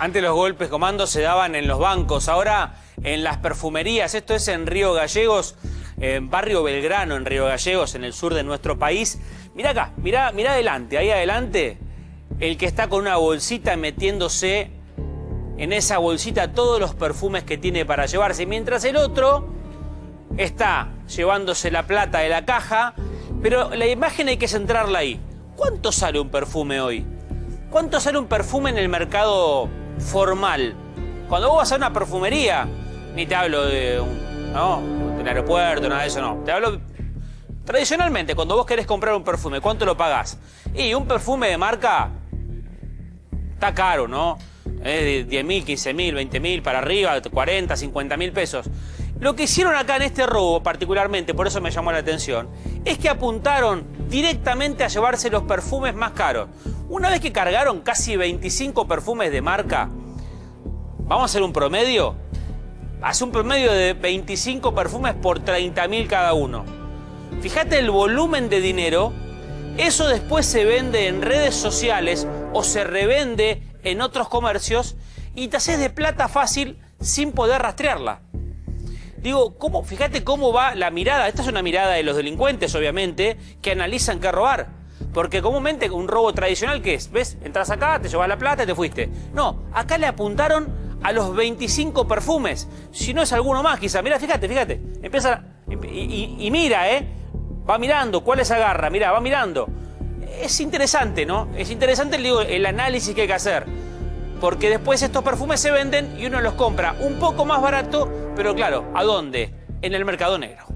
Antes los golpes comandos se daban en los bancos, ahora en las perfumerías. Esto es en Río Gallegos, en Barrio Belgrano, en Río Gallegos, en el sur de nuestro país. Mira acá, mira, mira adelante, ahí adelante, el que está con una bolsita metiéndose en esa bolsita todos los perfumes que tiene para llevarse, mientras el otro está llevándose la plata de la caja, pero la imagen hay que centrarla ahí. ¿Cuánto sale un perfume hoy? ¿Cuánto sale un perfume en el mercado formal? Cuando vos vas a una perfumería, ni te hablo de un, ¿no? del aeropuerto, nada de eso, no. Te hablo tradicionalmente, cuando vos querés comprar un perfume, ¿cuánto lo pagás? Y un perfume de marca está caro, ¿no? Es de 10 mil, 15 mil, 20 mil para arriba, 40, 50 mil pesos. Lo que hicieron acá en este robo, particularmente, por eso me llamó la atención, es que apuntaron directamente a llevarse los perfumes más caros. Una vez que cargaron casi 25 perfumes de marca, vamos a hacer un promedio. Hace un promedio de 25 perfumes por 30 mil cada uno. Fíjate el volumen de dinero. Eso después se vende en redes sociales o se revende en otros comercios y te haces de plata fácil sin poder rastrearla. Digo, ¿cómo? fíjate cómo va la mirada. Esta es una mirada de los delincuentes, obviamente, que analizan qué robar. Porque comúnmente un robo tradicional, ¿qué es? ¿Ves? Entras acá, te llevas la plata y te fuiste. No, acá le apuntaron a los 25 perfumes. Si no es alguno más, quizá. Mira, fíjate, fíjate. Empieza y, mira, ¿eh? Va mirando, ¿cuáles agarra? Mira, va mirando es interesante, ¿no? Es interesante digo, el análisis que hay que hacer. Porque después estos perfumes se venden y uno los compra un poco más barato, pero claro, ¿a dónde? En el mercado negro.